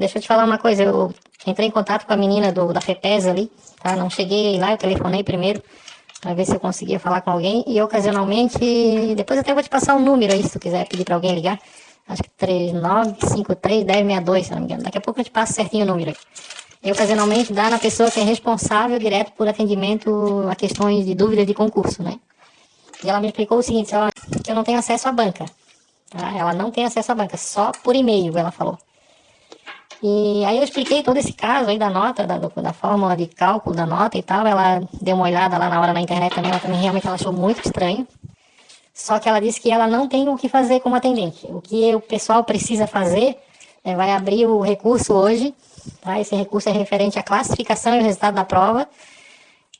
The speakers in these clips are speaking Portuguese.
deixa eu te falar uma coisa, eu entrei em contato com a menina do, da FEPES ali, tá? Não cheguei lá, eu telefonei primeiro para ver se eu conseguia falar com alguém e ocasionalmente, depois até vou te passar um número aí se tu quiser pedir para alguém ligar. Acho que 39531062, se não me engano. Daqui a pouco eu te passo certinho o número aí. E ocasionalmente dá na pessoa que é responsável direto por atendimento a questões de dúvidas de concurso, né? E ela me explicou o seguinte, ela, que eu não tenho acesso à banca. Tá? Ela não tem acesso à banca, só por e-mail, ela falou. E aí eu expliquei todo esse caso aí da nota, da, da fórmula de cálculo da nota e tal. Ela deu uma olhada lá na hora na internet também, ela também realmente ela achou muito estranho. Só que ela disse que ela não tem o que fazer como atendente. O que o pessoal precisa fazer é vai abrir o recurso hoje, tá? Esse recurso é referente à classificação e o resultado da prova.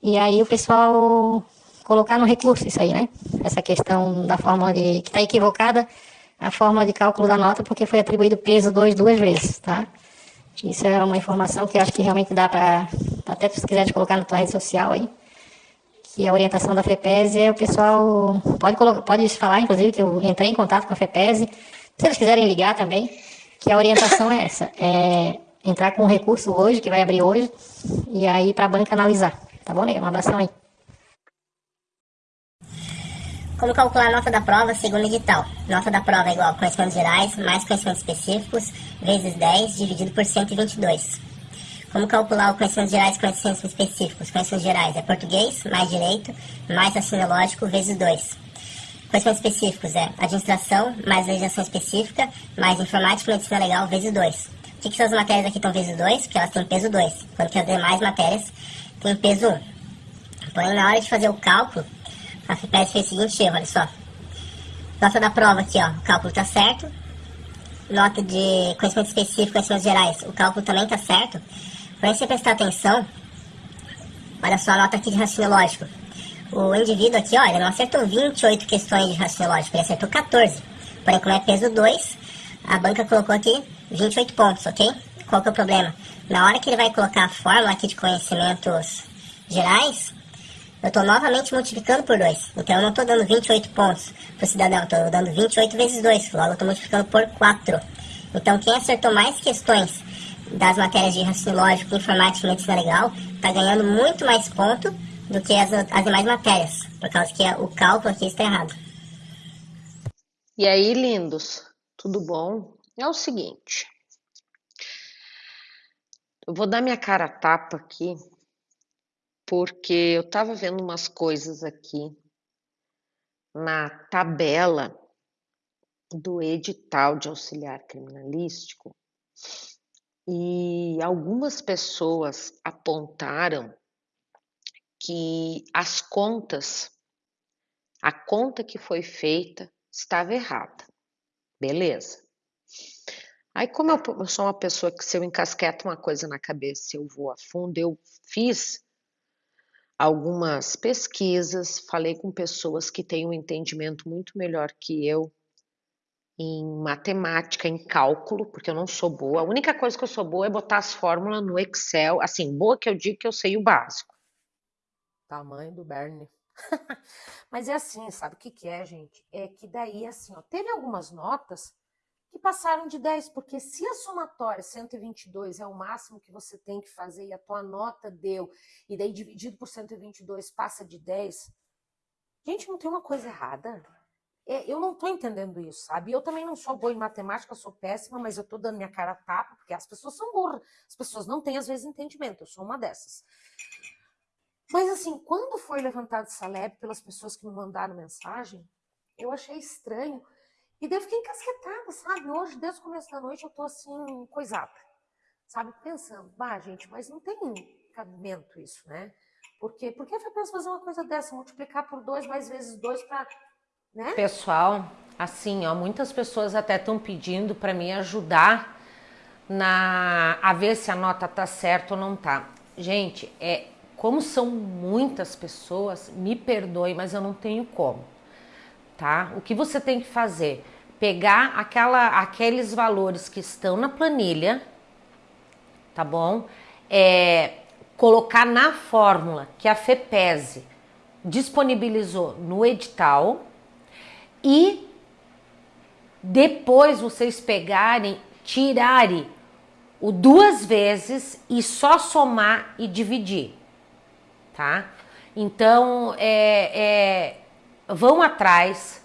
E aí o pessoal colocar no recurso isso aí, né? Essa questão da fórmula de que está equivocada a forma de cálculo da nota porque foi atribuído peso 2 duas vezes, tá? Isso é uma informação que eu acho que realmente dá para, até se quiser colocar na tua rede social aí, que a orientação da FEPES é o pessoal, pode, pode falar, inclusive, que eu entrei em contato com a FEPES, se eles quiserem ligar também, que a orientação é essa, é entrar com um recurso hoje, que vai abrir hoje, e aí para a banca analisar. Tá bom, Um abração aí. Como calcular a nota da prova segundo edital? Nota da prova é igual a conhecimentos gerais mais conhecimentos específicos vezes 10 dividido por 122. Como calcular o conhecimentos gerais e conhecimentos específicos? Conhecimentos gerais é português mais direito mais raciocínio lógico vezes 2. Conhecimentos específicos é administração mais legislação específica mais informática e medicina legal vezes 2. Por que, que essas matérias aqui estão vezes 2? Porque elas têm peso 2, enquanto que as demais matérias têm peso 1. Porém, na hora de fazer o cálculo, a FIPES fez o seguinte erro, olha só. Nota da prova aqui, ó, o cálculo tá certo. Nota de conhecimento específico, conhecimentos gerais, o cálculo também tá certo. Porém, se você prestar atenção, olha só a nota aqui de raciocínio lógico. O indivíduo aqui, ó, ele não acertou 28 questões de raciocínio lógico, ele acertou 14. Porém, como é peso 2, a banca colocou aqui 28 pontos, ok? Qual que é o problema? Na hora que ele vai colocar a fórmula aqui de conhecimentos gerais, eu estou novamente multiplicando por 2. Então eu não estou dando 28 pontos para o cidadão, estou dando 28 vezes 2. Logo eu estou multiplicando por 4. Então quem acertou mais questões das matérias de raciocínio lógico, informática e medicina legal está ganhando muito mais ponto do que as, as demais matérias, por causa que o cálculo aqui está errado. E aí, lindos, tudo bom? É o seguinte, eu vou dar minha cara a tapa aqui porque eu estava vendo umas coisas aqui na tabela do edital de auxiliar criminalístico e algumas pessoas apontaram que as contas, a conta que foi feita estava errada. Beleza. Aí, como eu sou uma pessoa que se eu encasqueto uma coisa na cabeça, eu vou a fundo, eu fiz algumas pesquisas, falei com pessoas que têm um entendimento muito melhor que eu em matemática, em cálculo, porque eu não sou boa. A única coisa que eu sou boa é botar as fórmulas no Excel. Assim, boa que eu digo que eu sei o básico. Tamanho do Bernie. Mas é assim, sabe o que, que é, gente? É que daí, assim, ó, teve algumas notas que passaram de 10, porque se a somatória 122 é o máximo que você tem que fazer e a tua nota deu, e daí dividido por 122 passa de 10, gente, não tem uma coisa errada. É, eu não estou entendendo isso, sabe? Eu também não sou boa em matemática, sou péssima, mas eu estou dando minha cara a tapa, porque as pessoas são burras, as pessoas não têm às vezes entendimento, eu sou uma dessas. Mas assim, quando foi levantado essa leve pelas pessoas que me mandaram mensagem, eu achei estranho, e daí eu fiquei encasquetada, sabe? Hoje, desde o começo da noite, eu tô assim, coisada. Sabe? Pensando, bah, gente, mas não tem cabimento isso, né? Porque, por que foi pensar fazer uma coisa dessa? Multiplicar por dois mais vezes dois para. Né? Pessoal, assim, ó, muitas pessoas até estão pedindo para me ajudar na a ver se a nota tá certa ou não tá. Gente, é como são muitas pessoas, me perdoe, mas eu não tenho como tá? O que você tem que fazer? Pegar aquela, aqueles valores que estão na planilha, tá bom? É, colocar na fórmula que a FEPESE disponibilizou no edital e depois vocês pegarem, tirarem o duas vezes e só somar e dividir, tá? Então, é, é, vão atrás,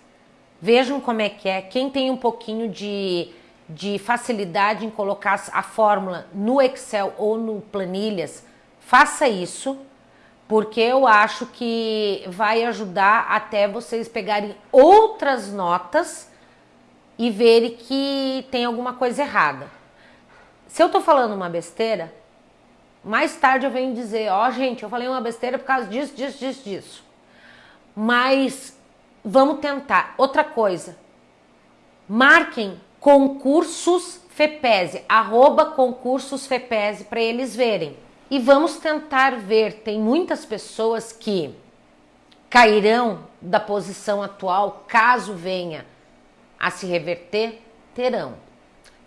vejam como é que é. Quem tem um pouquinho de, de facilidade em colocar a fórmula no Excel ou no Planilhas, faça isso, porque eu acho que vai ajudar até vocês pegarem outras notas e verem que tem alguma coisa errada. Se eu tô falando uma besteira, mais tarde eu venho dizer, ó, oh, gente, eu falei uma besteira por causa disso, disso, disso, disso. Mas vamos tentar. Outra coisa, marquem concursos FEPESE, arroba concursos FEPESE para eles verem. E vamos tentar ver, tem muitas pessoas que cairão da posição atual, caso venha a se reverter, terão.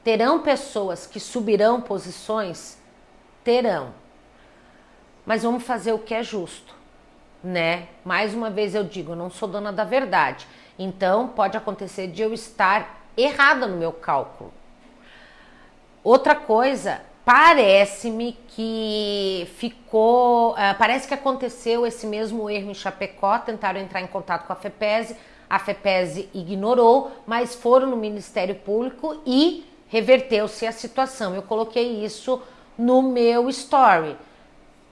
Terão pessoas que subirão posições? Terão. Mas vamos fazer o que é justo, né? Mais uma vez eu digo, eu não sou dona da verdade. Então pode acontecer de eu estar errada no meu cálculo. Outra coisa, parece-me que ficou, uh, parece que aconteceu esse mesmo erro em Chapecó, tentaram entrar em contato com a FEPESE, a FEPESE ignorou, mas foram no Ministério Público e reverteu-se a situação. Eu coloquei isso no meu story,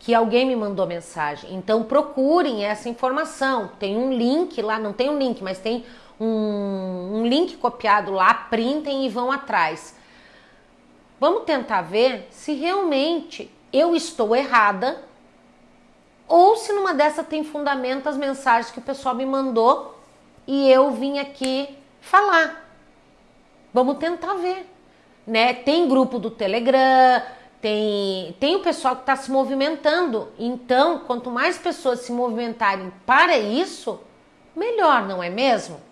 que alguém me mandou mensagem. Então procurem essa informação. Tem um link lá, não tem um link, mas tem um, um link copiado lá, printem e vão atrás. Vamos tentar ver se realmente eu estou errada ou se numa dessa tem fundamento as mensagens que o pessoal me mandou e eu vim aqui falar. Vamos tentar ver, né? Tem grupo do Telegram, tem, tem o pessoal que está se movimentando. Então, quanto mais pessoas se movimentarem para isso, melhor, não é mesmo?